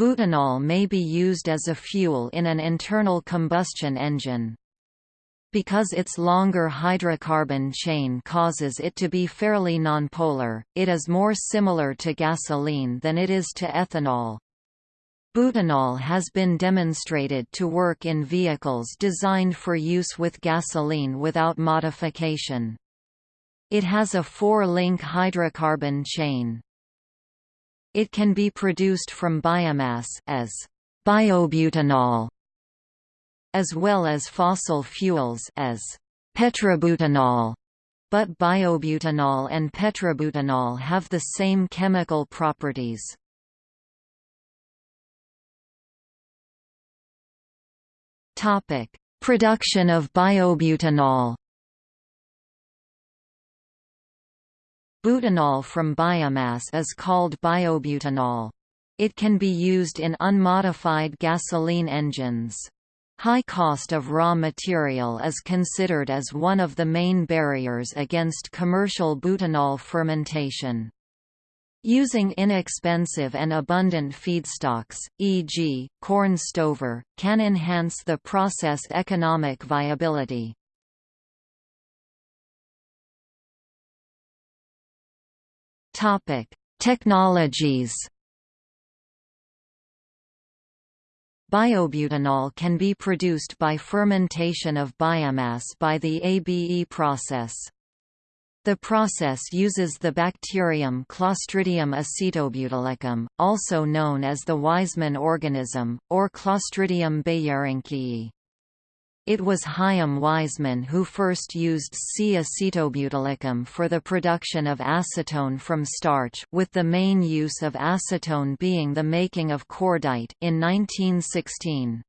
Butanol may be used as a fuel in an internal combustion engine. Because its longer hydrocarbon chain causes it to be fairly nonpolar, it is more similar to gasoline than it is to ethanol. Butanol has been demonstrated to work in vehicles designed for use with gasoline without modification. It has a four-link hydrocarbon chain. It can be produced from biomass as biobutanol as well as fossil fuels as petrobutanol. But biobutanol and petrobutanol have the same chemical properties. Topic: Production of biobutanol. Butanol from biomass is called biobutanol. It can be used in unmodified gasoline engines. High cost of raw material is considered as one of the main barriers against commercial butanol fermentation. Using inexpensive and abundant feedstocks, e.g., corn stover, can enhance the process economic viability. Technologies Biobutanol can be produced by fermentation of biomass by the ABE process. The process uses the bacterium Clostridium acetobutylicum, also known as the Weizmann organism, or Clostridium beijerinckii. It was Chaim Weizmann who first used C-acetobutylicum for the production of acetone from starch with the main use of acetone being the making of cordite in 1916.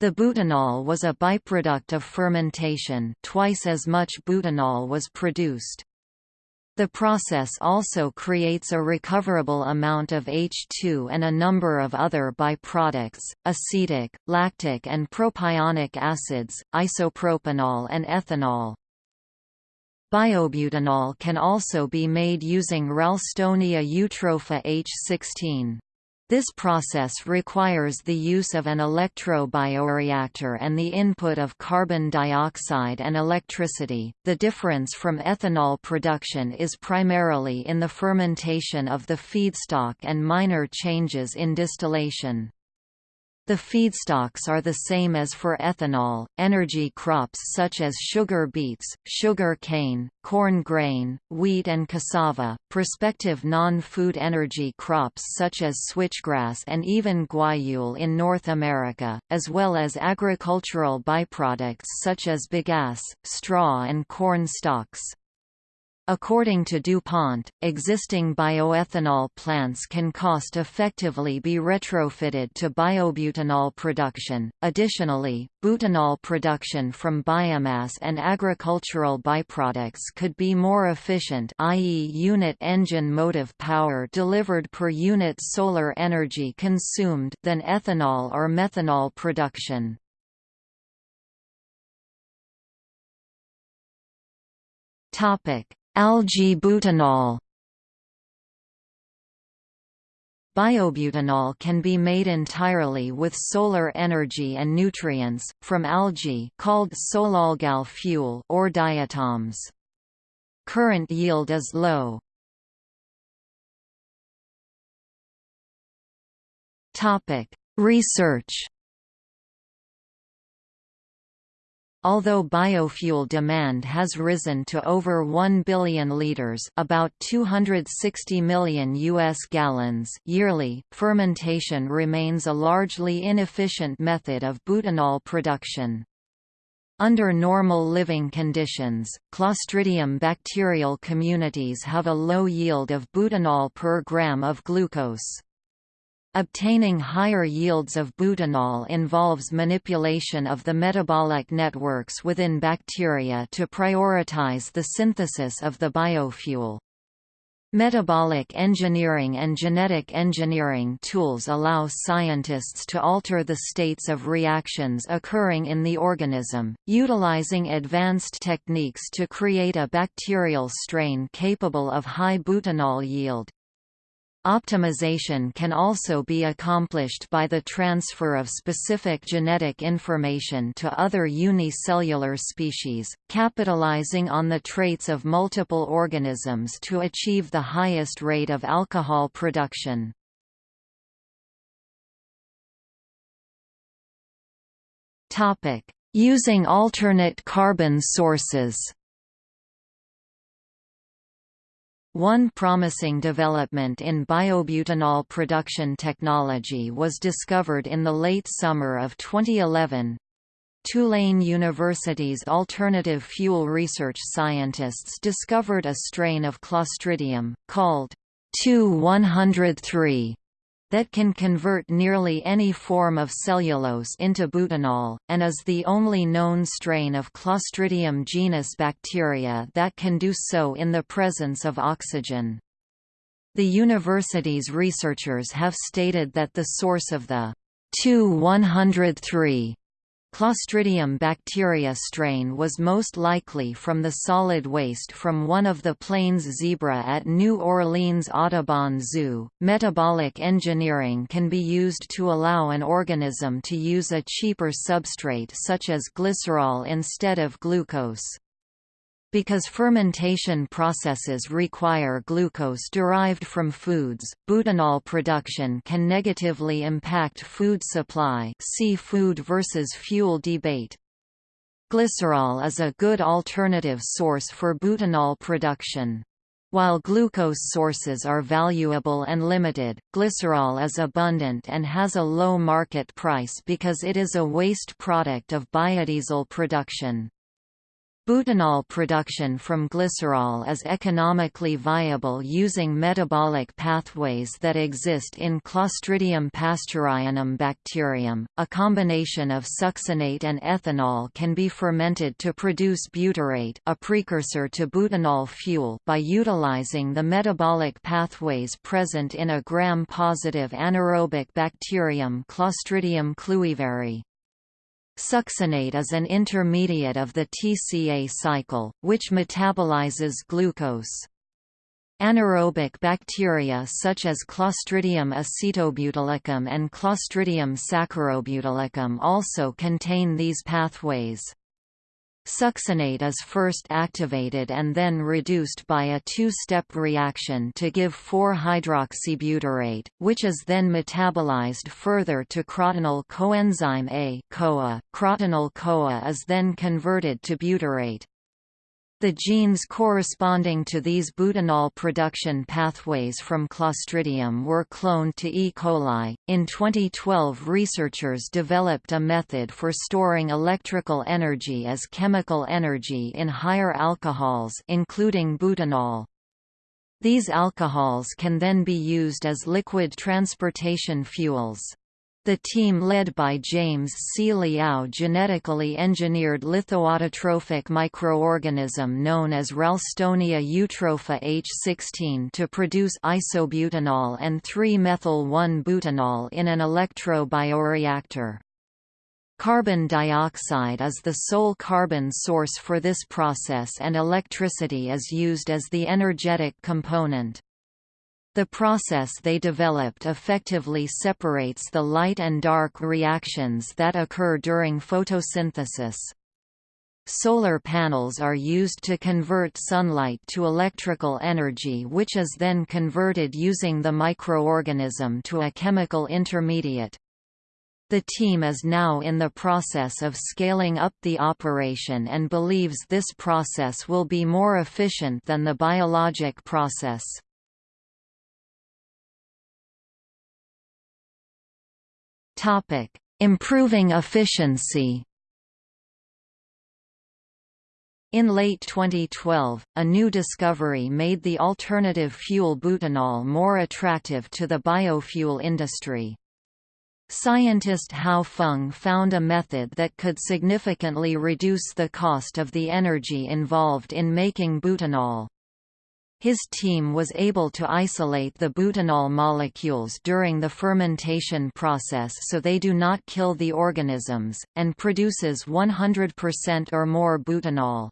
The butanol was a byproduct of fermentation twice as much butanol was produced. The process also creates a recoverable amount of H2 and a number of other byproducts, acetic, lactic and propionic acids, isopropanol and ethanol. Biobutanol can also be made using Ralstonia eutropha H16. This process requires the use of an electrobioreactor and the input of carbon dioxide and electricity. The difference from ethanol production is primarily in the fermentation of the feedstock and minor changes in distillation. The feedstocks are the same as for ethanol, energy crops such as sugar beets, sugar cane, corn grain, wheat and cassava, prospective non-food energy crops such as switchgrass and even guayule in North America, as well as agricultural byproducts such as bagasse, straw and corn stalks. According to DuPont, existing bioethanol plants can cost effectively be retrofitted to biobutanol production. Additionally, butanol production from biomass and agricultural byproducts could be more efficient, i.e., unit engine motive power delivered per unit solar energy consumed than ethanol or methanol production. Topic: Algae butanol Biobutanol can be made entirely with solar energy and nutrients, from algae called solalgal fuel or diatoms. Current yield is low. Research Although biofuel demand has risen to over 1 billion liters, about 260 million US gallons yearly, fermentation remains a largely inefficient method of butanol production. Under normal living conditions, Clostridium bacterial communities have a low yield of butanol per gram of glucose. Obtaining higher yields of butanol involves manipulation of the metabolic networks within bacteria to prioritize the synthesis of the biofuel. Metabolic engineering and genetic engineering tools allow scientists to alter the states of reactions occurring in the organism, utilizing advanced techniques to create a bacterial strain capable of high butanol yield. Optimization can also be accomplished by the transfer of specific genetic information to other unicellular species, capitalizing on the traits of multiple organisms to achieve the highest rate of alcohol production. Using alternate carbon sources One promising development in biobutanol production technology was discovered in the late summer of 2011. Tulane University's alternative fuel research scientists discovered a strain of Clostridium, called 2-103, that can convert nearly any form of cellulose into butanol, and is the only known strain of Clostridium genus bacteria that can do so in the presence of oxygen. The university's researchers have stated that the source of the 2-103 Clostridium bacteria strain was most likely from the solid waste from one of the plains zebra at New Orleans Audubon Zoo. Metabolic engineering can be used to allow an organism to use a cheaper substrate such as glycerol instead of glucose. Because fermentation processes require glucose derived from foods, butanol production can negatively impact food supply see food versus fuel debate. Glycerol is a good alternative source for butanol production. While glucose sources are valuable and limited, glycerol is abundant and has a low market price because it is a waste product of biodiesel production. Butanol production from glycerol is economically viable using metabolic pathways that exist in Clostridium pasteurianum bacterium. A combination of succinate and ethanol can be fermented to produce butyrate, a precursor to butanol fuel, by utilizing the metabolic pathways present in a gram-positive anaerobic bacterium Clostridium kluyveri. Succinate is an intermediate of the TCA cycle, which metabolizes glucose. Anaerobic bacteria such as Clostridium acetobutylicum and Clostridium saccharobutylicum also contain these pathways. Succinate is first activated and then reduced by a two-step reaction to give 4-hydroxybutyrate, which is then metabolized further to crotonyl coenzyme A CoA. Crotonyl CoA is then converted to butyrate. The genes corresponding to these butanol production pathways from Clostridium were cloned to E. coli. In 2012, researchers developed a method for storing electrical energy as chemical energy in higher alcohols, including butanol. These alcohols can then be used as liquid transportation fuels. The team led by James C. Liao genetically engineered lithoautotrophic microorganism known as Ralstonia eutropha H16 to produce isobutanol and 3-methyl-1-butanol in an electrobioreactor. Carbon dioxide is the sole carbon source for this process and electricity is used as the energetic component. The process they developed effectively separates the light and dark reactions that occur during photosynthesis. Solar panels are used to convert sunlight to electrical energy which is then converted using the microorganism to a chemical intermediate. The team is now in the process of scaling up the operation and believes this process will be more efficient than the biologic process. Topic: Improving efficiency. In late 2012, a new discovery made the alternative fuel butanol more attractive to the biofuel industry. Scientist Hao Feng found a method that could significantly reduce the cost of the energy involved in making butanol. His team was able to isolate the butanol molecules during the fermentation process so they do not kill the organisms, and produces 100% or more butanol.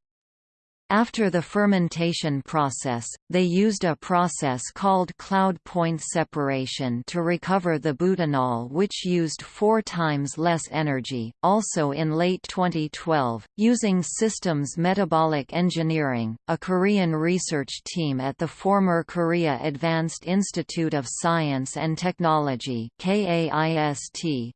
After the fermentation process, they used a process called cloud point separation to recover the butanol which used four times less energy. Also in late 2012, using Systems Metabolic Engineering, a Korean research team at the former Korea Advanced Institute of Science and Technology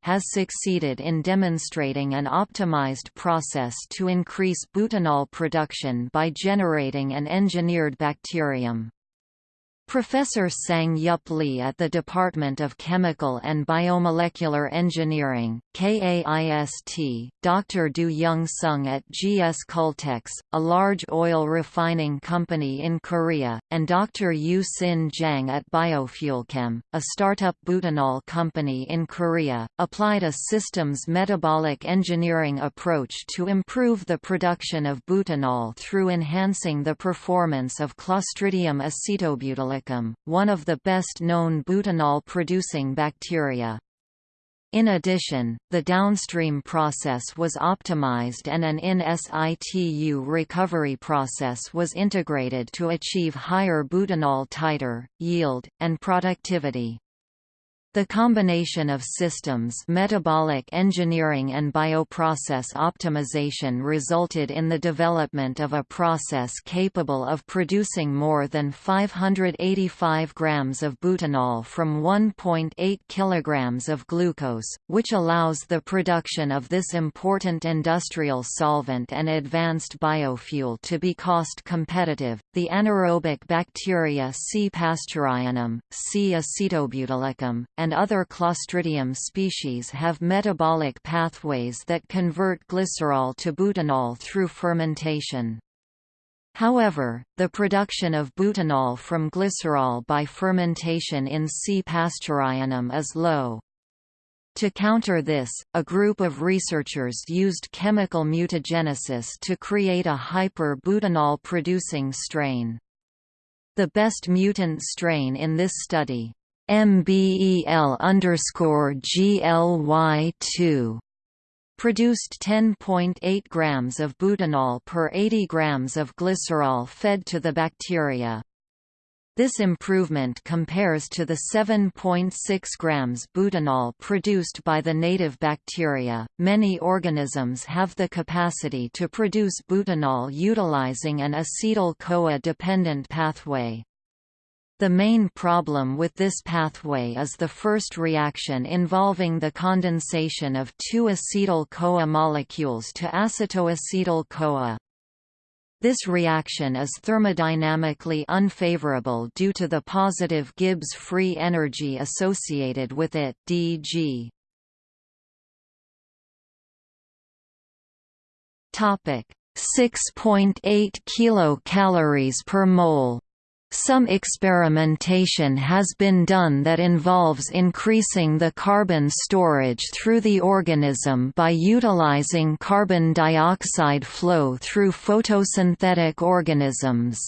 has succeeded in demonstrating an optimized process to increase butanol production by by generating an engineered bacterium. Professor Sang-Yup Lee at the Department of Chemical and Biomolecular Engineering, KAIST, Dr. Do Young Sung at GS Caltex, a large oil refining company in Korea, and Dr. Yu Sin Jang at Biofuelchem, a startup butanol company in Korea, applied a systems metabolic engineering approach to improve the production of butanol through enhancing the performance of Clostridium one of the best-known butanol-producing bacteria. In addition, the downstream process was optimized and an in situ recovery process was integrated to achieve higher butanol titer, yield, and productivity. The combination of systems metabolic engineering and bioprocess optimization resulted in the development of a process capable of producing more than 585 grams of butanol from 1.8 kilograms of glucose, which allows the production of this important industrial solvent and advanced biofuel to be cost competitive. The anaerobic bacteria C. pasteurianum, C. acetobutylicum, and other Clostridium species have metabolic pathways that convert glycerol to butanol through fermentation. However, the production of butanol from glycerol by fermentation in C. pasteurianum is low. To counter this, a group of researchers used chemical mutagenesis to create a hyper-butanol-producing strain. The best mutant strain in this study, MBEL underscore GLY2 produced 10.8 grams of butanol per 80 grams of glycerol fed to the bacteria. This improvement compares to the 7.6 grams butanol produced by the native bacteria. Many organisms have the capacity to produce butanol utilizing an acetyl-CoA dependent pathway. The main problem with this pathway is the first reaction involving the condensation of two acetyl-CoA molecules to acetoacetyl-CoA. This reaction is thermodynamically unfavorable due to the positive Gibbs free energy associated with it dg. Topic 6.8 kilocalories per mole some experimentation has been done that involves increasing the carbon storage through the organism by utilizing carbon dioxide flow through photosynthetic organisms.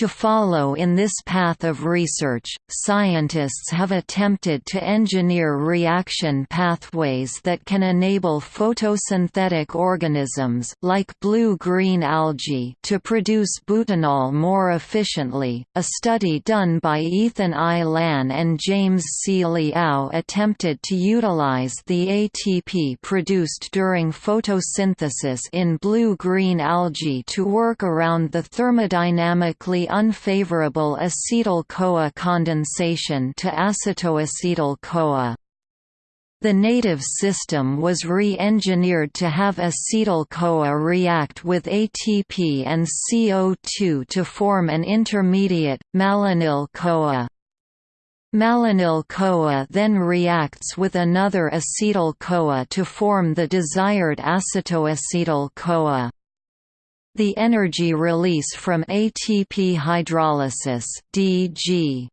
To follow in this path of research, scientists have attempted to engineer reaction pathways that can enable photosynthetic organisms like blue-green algae to produce butanol more efficiently. A study done by Ethan I. Lan and James C. Liao attempted to utilize the ATP produced during photosynthesis in blue-green algae to work around the thermodynamically unfavorable acetyl-CoA condensation to acetoacetyl-CoA. The native system was re-engineered to have acetyl-CoA react with ATP and CO2 to form an intermediate, malonyl-CoA. Malonyl-CoA then reacts with another acetyl-CoA to form the desired acetoacetyl-CoA. The energy release from ATP hydrolysis DG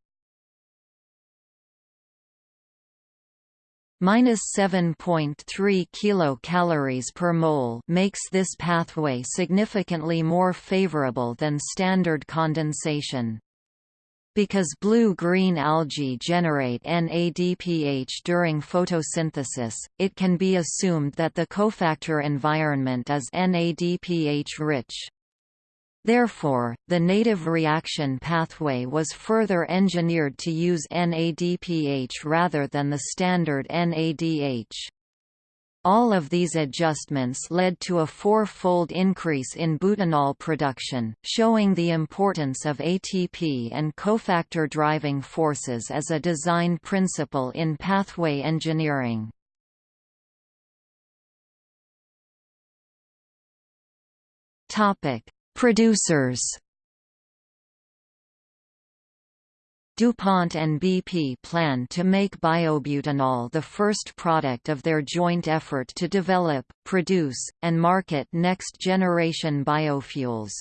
minus 7.3 kilocalories per mole makes this pathway significantly more favorable than standard condensation. Because blue-green algae generate NADPH during photosynthesis, it can be assumed that the cofactor environment is NADPH-rich. Therefore, the native reaction pathway was further engineered to use NADPH rather than the standard NADH. All of these adjustments led to a four-fold increase in butanol production, showing the importance of ATP and cofactor driving forces as a design principle in pathway engineering. Producers DuPont and BP plan to make biobutanol the first product of their joint effort to develop, produce, and market next-generation biofuels.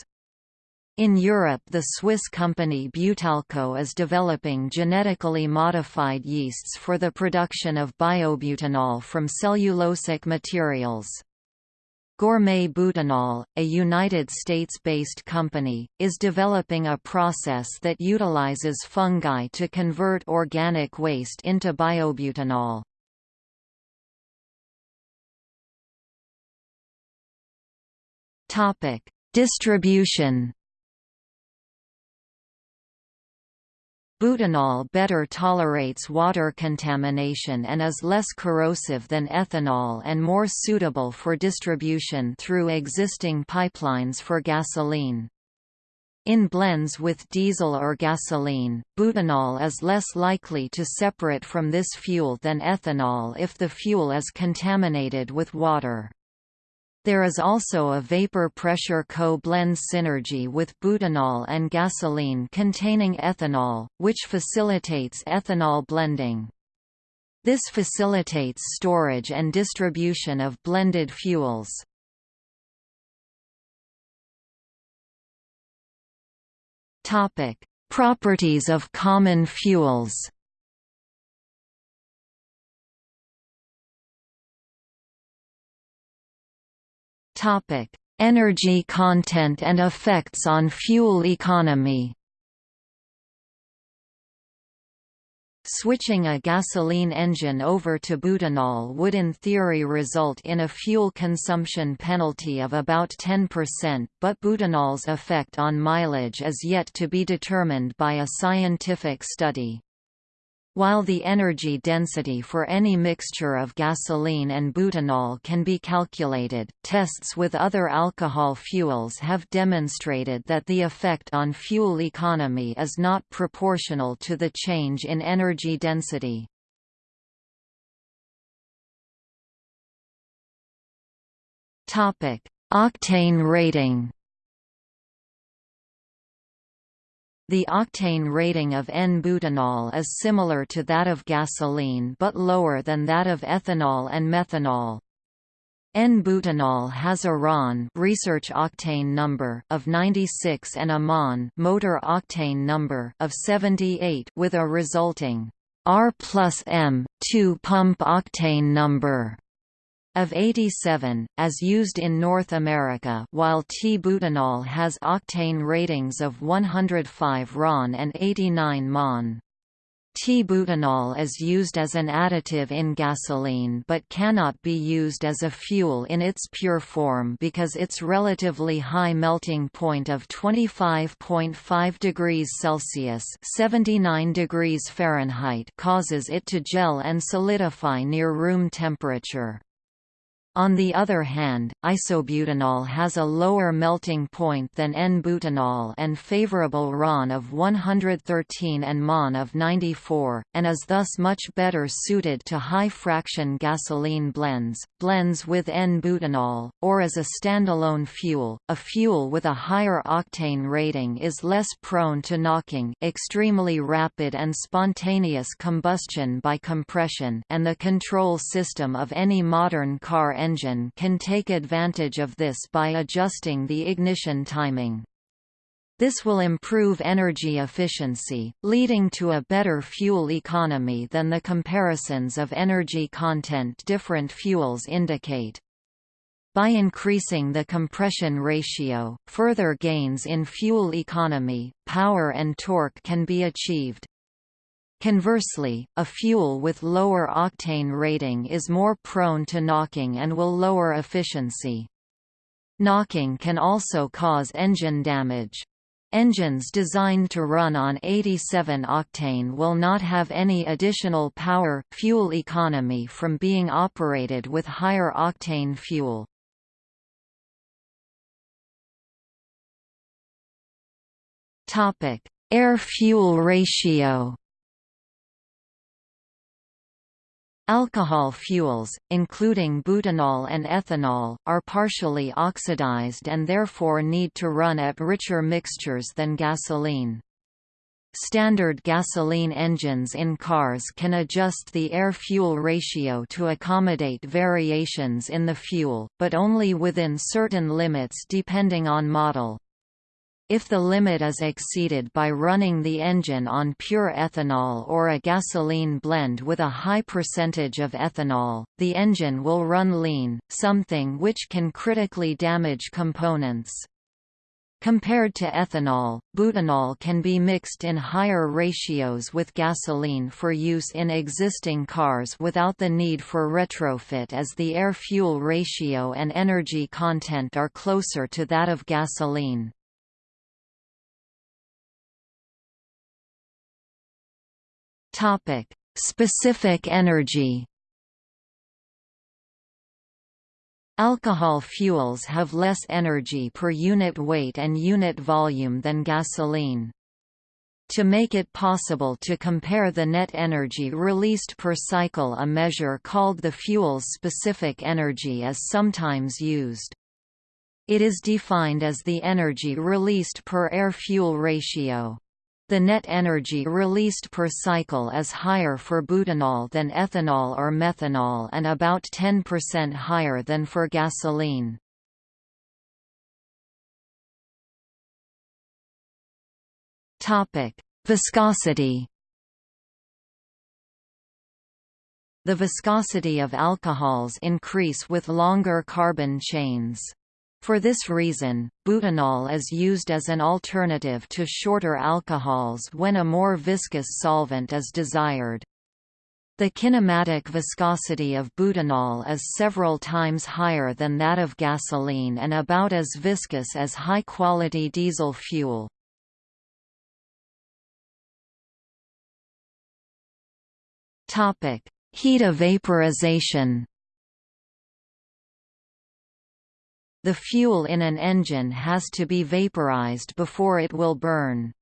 In Europe the Swiss company Butalco is developing genetically modified yeasts for the production of biobutanol from cellulosic materials. Gourmet Butanol, a United States-based company, is developing a process that utilizes fungi to convert organic waste into biobutanol. Distribution Butanol better tolerates water contamination and is less corrosive than ethanol and more suitable for distribution through existing pipelines for gasoline. In blends with diesel or gasoline, butanol is less likely to separate from this fuel than ethanol if the fuel is contaminated with water. There is also a vapor pressure co-blend synergy with butanol and gasoline containing ethanol, which facilitates ethanol blending. This facilitates storage and distribution of blended fuels. Properties of common fuels Topic: Energy content and effects on fuel economy. Switching a gasoline engine over to butanol would in theory result in a fuel consumption penalty of about 10% but butanol's effect on mileage is yet to be determined by a scientific study. While the energy density for any mixture of gasoline and butanol can be calculated, tests with other alcohol fuels have demonstrated that the effect on fuel economy is not proportional to the change in energy density. Octane rating The octane rating of N-butanol is similar to that of gasoline but lower than that of ethanol and methanol. N-butanol has a RON research octane number of 96 and a MON motor octane number of 78 with a resulting R plus M 2 pump octane number of 87, as used in North America while T-butanol has octane ratings of 105 RON and 89 MON. T-butanol is used as an additive in gasoline but cannot be used as a fuel in its pure form because its relatively high melting point of 25.5 degrees Celsius (79 degrees Fahrenheit) causes it to gel and solidify near room temperature. On the other hand, isobutanol has a lower melting point than N-butanol and favorable RON of 113 and MON of 94, and is thus much better suited to high-fraction gasoline blends, blends with N-butanol, or as a standalone fuel. A fuel with a higher octane rating is less prone to knocking extremely rapid and spontaneous combustion by compression and the control system of any modern car engine can take advantage of this by adjusting the ignition timing. This will improve energy efficiency, leading to a better fuel economy than the comparisons of energy content different fuels indicate. By increasing the compression ratio, further gains in fuel economy, power and torque can be achieved. Conversely, a fuel with lower octane rating is more prone to knocking and will lower efficiency. Knocking can also cause engine damage. Engines designed to run on 87 octane will not have any additional power, fuel economy from being operated with higher octane fuel. Topic: Air-fuel ratio Alcohol fuels, including butanol and ethanol, are partially oxidized and therefore need to run at richer mixtures than gasoline. Standard gasoline engines in cars can adjust the air-fuel ratio to accommodate variations in the fuel, but only within certain limits depending on model. If the limit is exceeded by running the engine on pure ethanol or a gasoline blend with a high percentage of ethanol, the engine will run lean, something which can critically damage components. Compared to ethanol, butanol can be mixed in higher ratios with gasoline for use in existing cars without the need for retrofit as the air-fuel ratio and energy content are closer to that of gasoline. Topic: Specific energy. Alcohol fuels have less energy per unit weight and unit volume than gasoline. To make it possible to compare the net energy released per cycle a measure called the fuel's specific energy is sometimes used. It is defined as the energy released per air-fuel ratio. The net energy released per cycle is higher for butanol than ethanol or methanol and about 10% higher than for gasoline. Viscosity The viscosity of alcohols increase with longer carbon chains. For this reason, butanol is used as an alternative to shorter alcohols when a more viscous solvent is desired. The kinematic viscosity of butanol is several times higher than that of gasoline and about as viscous as high-quality diesel fuel. Heat evaporization The fuel in an engine has to be vaporized before it will burn.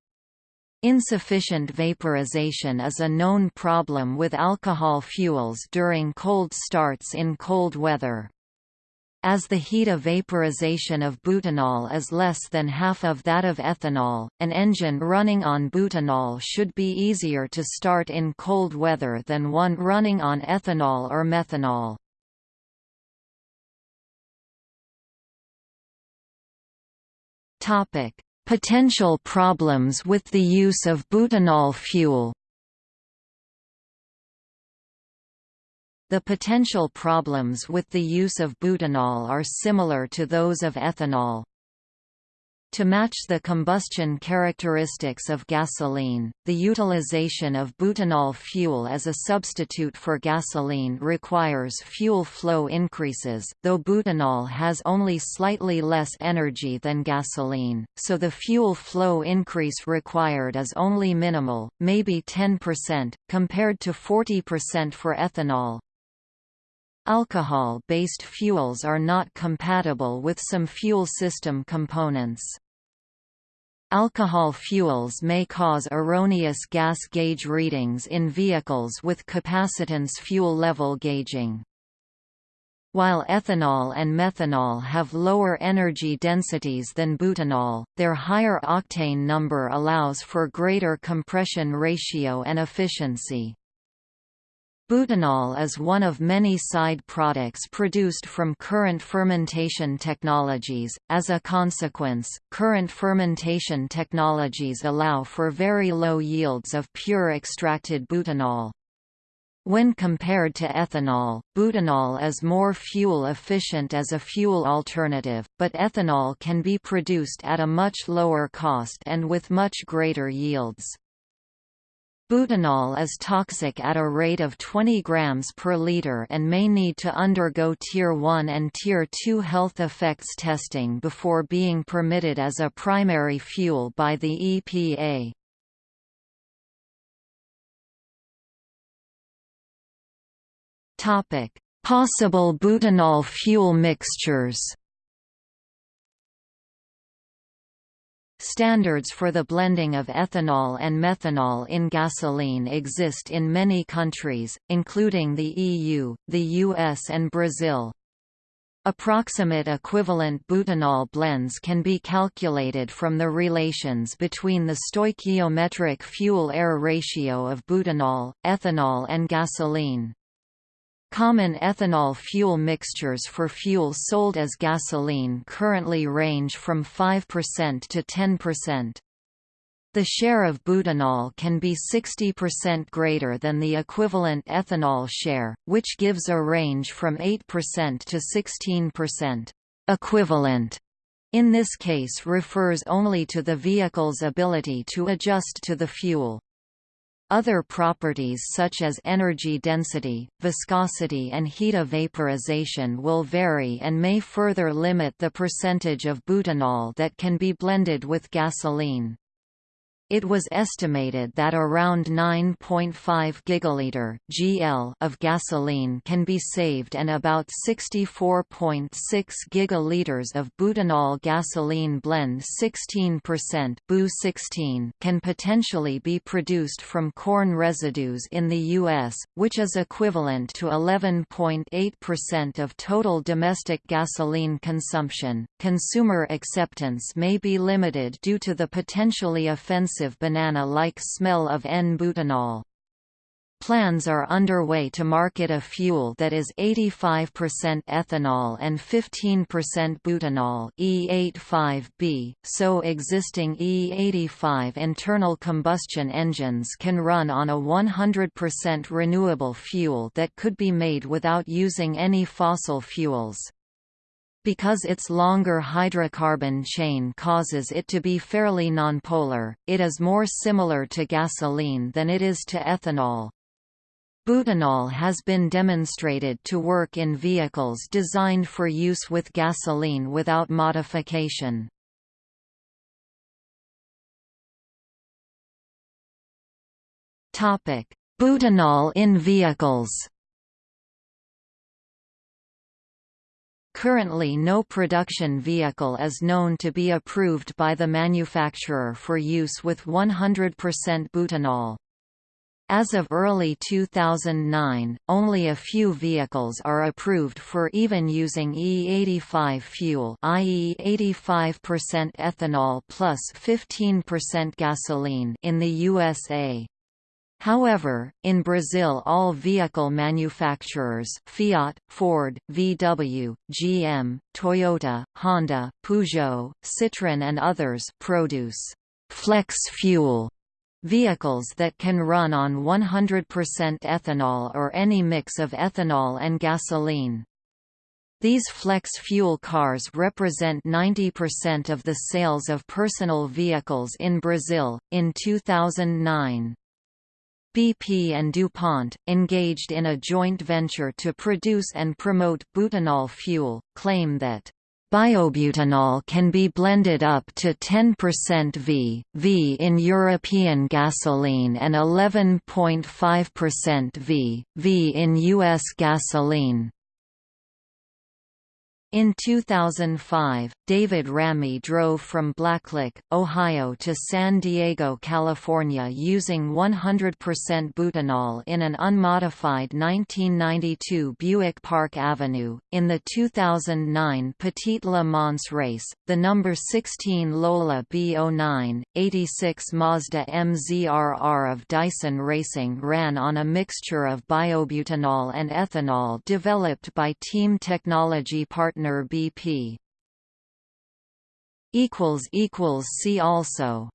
Insufficient vaporization is a known problem with alcohol fuels during cold starts in cold weather. As the heat of vaporization of butanol is less than half of that of ethanol, an engine running on butanol should be easier to start in cold weather than one running on ethanol or methanol. Topic: Potential problems with the use of butanol fuel. The potential problems with the use of butanol are similar to those of ethanol. To match the combustion characteristics of gasoline, the utilization of butanol fuel as a substitute for gasoline requires fuel flow increases, though butanol has only slightly less energy than gasoline, so the fuel flow increase required is only minimal, maybe 10%, compared to 40% for ethanol. Alcohol-based fuels are not compatible with some fuel system components. Alcohol fuels may cause erroneous gas gauge readings in vehicles with capacitance fuel level gauging. While ethanol and methanol have lower energy densities than butanol, their higher octane number allows for greater compression ratio and efficiency. Butanol is one of many side products produced from current fermentation technologies. As a consequence, current fermentation technologies allow for very low yields of pure extracted butanol. When compared to ethanol, butanol is more fuel efficient as a fuel alternative, but ethanol can be produced at a much lower cost and with much greater yields. Butanol is toxic at a rate of 20 grams per liter and may need to undergo Tier 1 and Tier 2 health effects testing before being permitted as a primary fuel by the EPA. Possible butanol fuel mixtures Standards for the blending of ethanol and methanol in gasoline exist in many countries, including the EU, the US and Brazil. Approximate equivalent butanol blends can be calculated from the relations between the stoichiometric fuel-air ratio of butanol, ethanol and gasoline. Common ethanol fuel mixtures for fuel sold as gasoline currently range from 5% to 10%. The share of butanol can be 60% greater than the equivalent ethanol share, which gives a range from 8% to 16%. Equivalent in this case refers only to the vehicle's ability to adjust to the fuel. Other properties such as energy density, viscosity and heat of vaporization will vary and may further limit the percentage of butanol that can be blended with gasoline. It was estimated that around 9.5 gigaliter (GL) of gasoline can be saved and about 64.6 gigaliters of butanol gasoline blend 16% BU 16 can potentially be produced from corn residues in the US, which is equivalent to 11.8% of total domestic gasoline consumption. Consumer acceptance may be limited due to the potentially offensive offensive banana-like smell of N-butanol. Plans are underway to market a fuel that is 85% ethanol and 15% butanol E85B, so existing E85 internal combustion engines can run on a 100% renewable fuel that could be made without using any fossil fuels. Because its longer hydrocarbon chain causes it to be fairly nonpolar, it is more similar to gasoline than it is to ethanol. Butanol has been demonstrated to work in vehicles designed for use with gasoline without modification. Butanol in vehicles Currently no production vehicle is known to be approved by the manufacturer for use with 100% butanol. As of early 2009, only a few vehicles are approved for even using E85 fuel i.e. 85% ethanol plus 15% gasoline in the USA. However, in Brazil all vehicle manufacturers Fiat, Ford, VW, GM, Toyota, Honda, Peugeot, Citroën and others produce «flex fuel» vehicles that can run on 100% ethanol or any mix of ethanol and gasoline. These flex fuel cars represent 90% of the sales of personal vehicles in Brazil. In 2009, BP and DuPont, engaged in a joint venture to produce and promote butanol fuel, claim that Biobutanol can be blended up to 10% V, V in European gasoline and 11.5% V, V in U.S. gasoline. In 2005, David Ramey drove from Blacklick, Ohio to San Diego, California using 100% butanol in an unmodified 1992 Buick Park Avenue. In the 2009 Petit Le Mans race, the number 16 Lola B09, 86 Mazda MZRR of Dyson Racing ran on a mixture of biobutanol and ethanol developed by Team Technology partner BP. See also